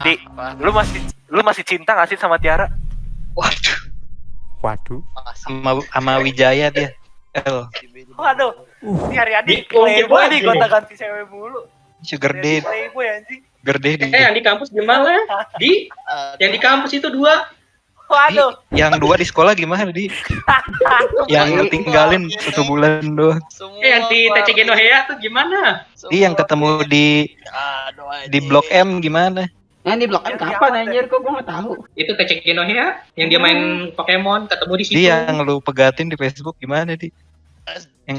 Di, lu masih lu masih cinta gak sih sama Tiara? Waduh. Waduh. Sama sama Wijaya dia. El. Waduh. Ini hari-hari Di- oh, playboy di- nih gonta ganti cewek mulu. Sugar Daddy. Playboy anjing. Sugar Daddy. Eh yang di kampus gimana? Di yang di kampus itu dua. Waduh. Di- yang dua di sekolah gimana di? yang tinggalin satu bulan doang. Eh yang di TCG Nohea tuh gimana? Di yang ketemu di di Blok M gimana? Yang di blok M kapan anjir kok gua nggak tahu. Itu TCG Nohea yang dia main Pokemon ketemu di situ. Di yang lu pegatin di Facebook gimana di? Yang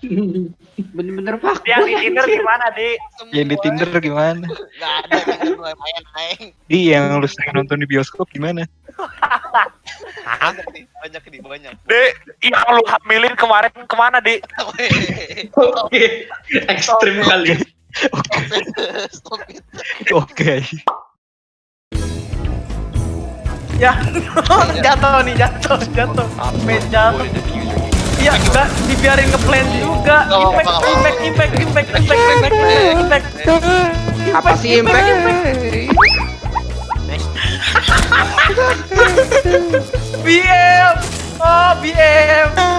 Bener-bener pak. Dia di Tinder gimana, Di? yang di Tinder gimana? Gak ada kan lumayan naik. Di yang lu sering nonton di bioskop gimana? Banyak nih, banyak nih, banyak. Di, yang lu hamilin kemarin ke mana, Di? Oke. Ekstrim kali. Stop it. Oke. Ya, jatuh nih, jatuh, jatuh. Sampai jatuh. Iya, enggak dibiarin ngeplan juga. Nggak Impact, impact, impact, impact, impact, impact, impact. Apa sih impact? BM. Oh, BM.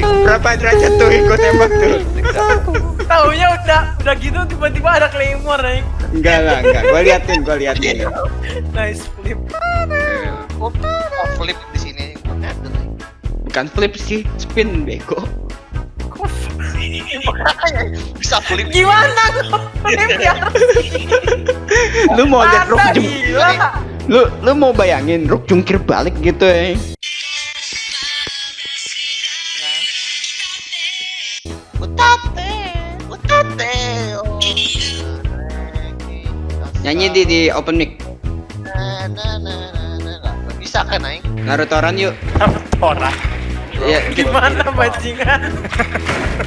Berapa derajat tuh ikut tembak tuh? Taunya udah udah gitu tiba-tiba ada claymore nih. Enggak lah, enggak. Gua liatin, gua liatin. Nice flip. Oh, oh, flip di sini. Bukan flip sih, spin bego. Bisa flip. Gimana flip ya? Lu mau lihat Rook Anda jung gila. lu lu mau bayangin Rook jungkir balik gitu ya. Utate, Nyanyi di di open mic. Bisa kan, Aing? Narutoran yuk. Tora. Ya, Gimana bajingan?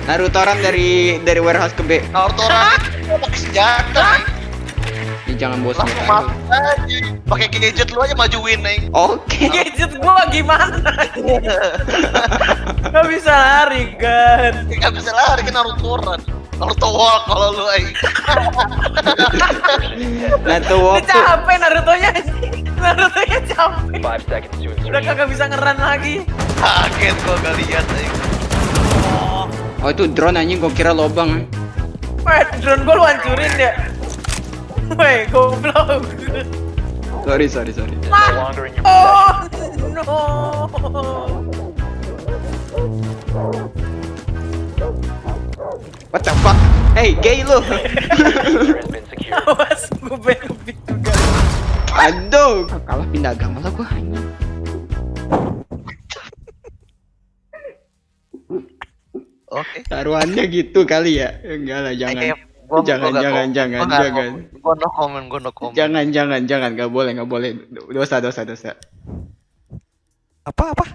Narutoran dari dari warehouse ke B. Naruto orang pakai senjata. Ya, jangan bosan. Aja. Pakai gadget lu aja majuin, Aing. Oke. Gadget gua gimana? Gak bisa lari kan? Gak bisa lari kan Naruto orang. Naruto walk kalau lu, Aing. Naruto walk tuh. capek Naruto-nya. Naruto-nya capek. Udah kagak bisa ngeran lagi. Kaget gua gak lihat, Aing. Oh itu drone anjing gua kira lobang. Weh, drone gua lu hancurin ya. Weh, goblok. Sorry sorry sorry. Oh, no. Fuck? Hey gay lu. Awas, gue benefit juga. Aduh. Kalah pindah agama lah gua. anjing. Oke. Taruhannya gitu kali ya. Enggak lah jangan. Gua- Jangan, gua jangan, jangan, Gua jangan. Gua no comment, gua no comment. Jangan jangan jangan nggak boleh nggak boleh dosa dosa dosa. Apa apa?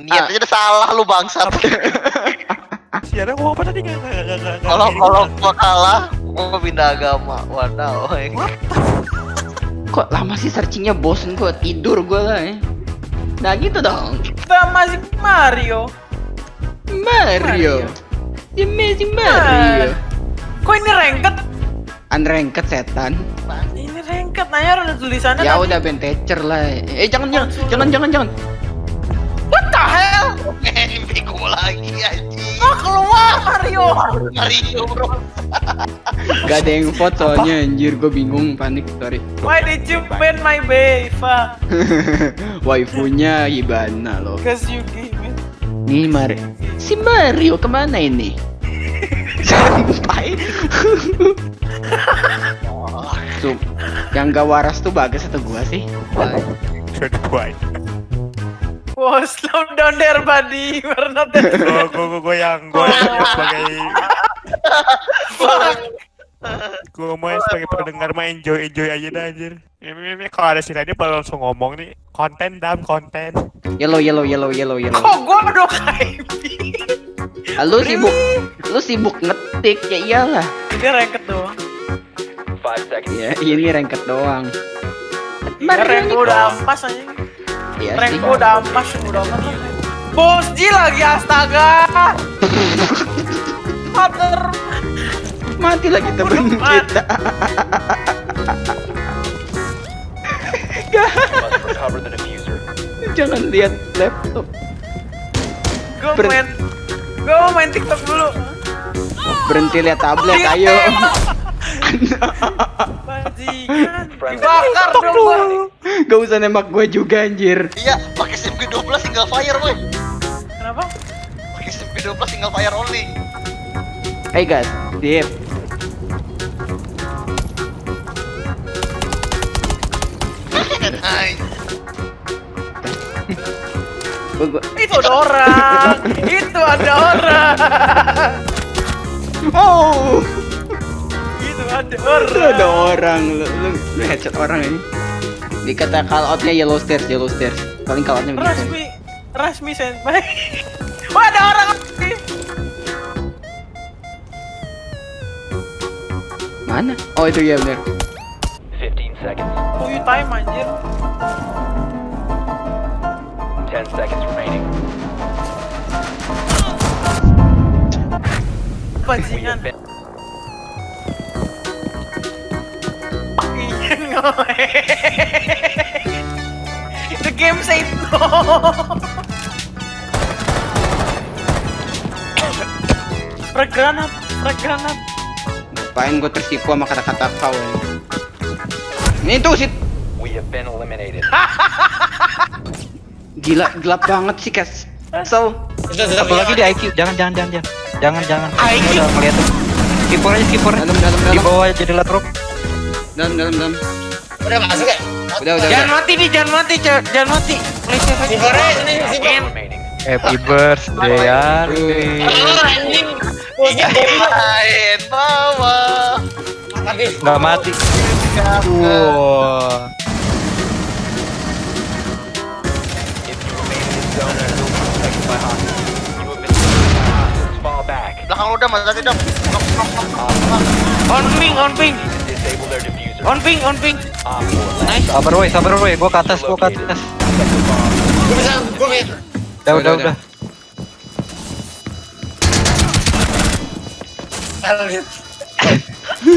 Niat aja udah salah lu bangsat. Siara ngomong apa tadi nggak nggak nggak nggak nggak Kalau kalau Bang. gua kalah, gua pindah agama. Waduh. Aing. Kok lama sih searchingnya bosen gua tidur gua lah ya. Nah gitu dong. Kita masih Mario. Mario. The Amazing Mario. Kok ini ranked? Unranked setan. Ini ranked, nanya ada tulisannya Ya tadi. udah bentecer lah. Eh jangan jangan jangan jangan jangan. What the hell? Bego lagi anjing. Kok keluar Mario? Mario bro. Gak ada yang vote soalnya anjir gua bingung panik sorry. Why did you ban my Beva? Waifunya Hibana loh. Cause you gave it. Nih Mario. Si Mario ke mana ini? Sampai. yang gak waras tuh bagus atau gua sih? Good boy. Wow, slow down there, buddy. We're not that Gue gue gue yang gue sebagai gue mau sebagai pendengar mah enjoy enjoy aja dah anjir. Ini, ini kalau ada si Radit baru langsung ngomong nih konten dam konten. Yellow yellow yellow yellow yellow. Kok gua udah kayak lu sibuk lu sibuk ngetik ya iyalah. Ini ranked doang. Ya ini ranked doang. Rank gua udah ampas aja. Iya sih. gua udah amat. Bos Ji lagi astaga. Mother. Mati lagi temen kita. Jangan lihat laptop. Gue Ber- main Gue mau main TikTok dulu Berhenti lihat tablet, ayo. Bajingan Dibakar dong gua Gak usah nembak gue juga anjir. Iya, pakai SMG 12 single fire, woi. Kenapa? Pakai SMG 12 single fire only. Hey guys, Deep. Itu ada orang Itu ada orang Oh, ada orang ada orang, lu, lu, lu headshot orang ini. Dikata call outnya yellow stairs, yellow stairs. Paling call outnya begitu. Rasmi Rasmi senpai Wah ada orang Mana? Oh itu ya benar. 15 seconds. Tuyu time anjir 10 seconds remaining. Bajingan The game said no Frag granat Frag granat Ngapain gue tersipu sama kata-kata kau ini? Ini tuh sih we have been eliminated. gila gelap banget sih kas. So, Satu lagi di IQ. Jangan jangan jangan jangan. Jangan jangan. IQ? Udah ngeliat. Skipper aja skipper. dalam dalam Di dalam bawah jadi latrop. dalam dalam dalam. Udah masuk ya? Udah udah. Jangan udah. mati nih jangan mati Cak. Jangan mati Please save Si. Bore, ini si. Happy birthday. Oh, anjing. Tapi Nggak mati. Wow. Belakang lu udah mati dong. On ping on ping. On ping on ping Op 4 last Sabar woi, sabar woi. Gua ke atas, gua ke atas. gue bisa, gue bisa. Udah, udah, Udah, udah.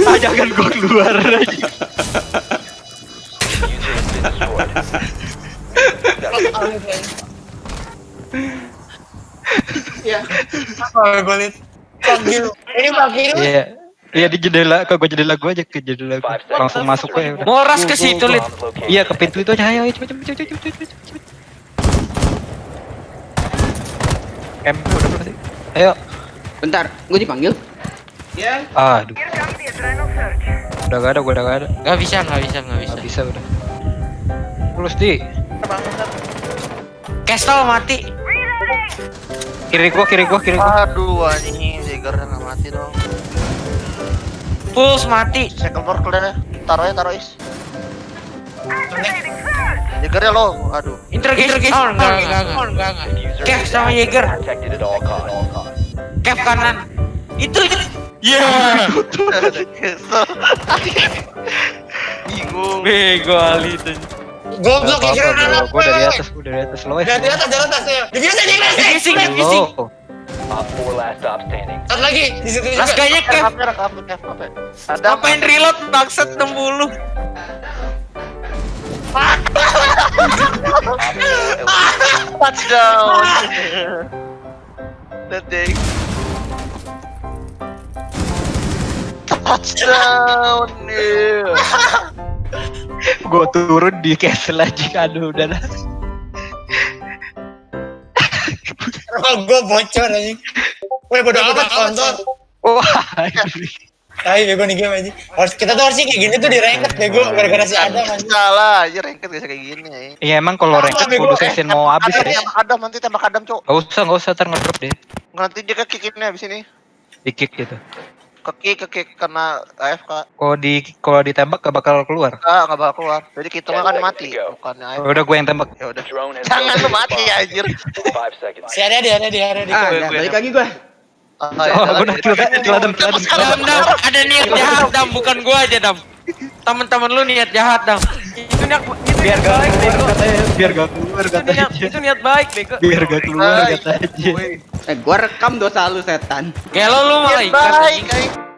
Ah, jangan gua keluar aja. Ya. Apa? Fuck you. Ini you. Iya. Iya di jendela, ke gua jendela gua aja ke jendela gua. Langsung masuk aja udah. Moras ke situ Lid. Iya ke pintu itu aja, ayo, ayo cepet cepet cepet cepet cepet cepet. Em, udah sih? Ayo. Bentar, gue dipanggil. Aduh. Udah gak ada, gua udah gak ada. Gak bisa gak bisa gak bisa Gak bisa udah. Terus di Castle mati kiri gua, kiri gua, kiri gua. Aduh anjing, Jagger mati dong. Pulse mati Second floor clear ya. Taruh ya, taruh is. Jagger ya lo. Aduh. Interrogation Oh enggak enggak enggak enggak enggak Kev sama costs. Kev kanan Itu itu Kesel. Bingung. Bego Ali itu Goblok ya kira anak Gua dari atas, gua dari atas lo ya. Dari atas, dari atas ya. Divisi. Divisi, divisi. Lo. Op Satu lagi di situ juga. Laskanya Kev Apa ya, apa ya, apa ya? Ada Ngapain reload bangsat 60 touchdown. That day. Touchdown. Gua turun di castle aja, aduh udah Oh, gue bocor anjing. Woi, bodo amat kontol. Wah, Tai bego nih game anjing. Harus kita tuh harusnya kayak gini tuh di ranked bego gara-gara si Adam anjing. Salah, aja ranked bisa kayak gini ya. Iya emang kalau ranked kudu session mau habis Adam, ya. tembak Adam nanti tembak Adam, Cok. Gak usah, gak usah, ntar ngedrop deh. Nanti dia ke kick ini habis ini. Di kick gitu. Ke kick, ke kick karena AFK. Kalau di kalau ditembak gak bakal keluar. Enggak, enggak bakal keluar. Jadi kita kan mati, bukannya AFK. Udah gue yang tembak. Ya udah. Jangan lu mati bomb. anjir. Si ada di ada di ada di. Ah, udah, balik lagi gue. Ah, Oh, ya, gue jalan. udah kill, kill Adam, kill Adam, kill Adam. Dam dam ada niat jahat dam bukan gua aja dam Temen-temen lu niat jahat dam Itu niat itu Biar niat gak baik keluar bego katanya, biar gak keluar Itu niat itu niat baik bego Biar gak keluar Baik. katanya. Eh, gue rekam dosa lu setan. Kayak lo lu baik, aing.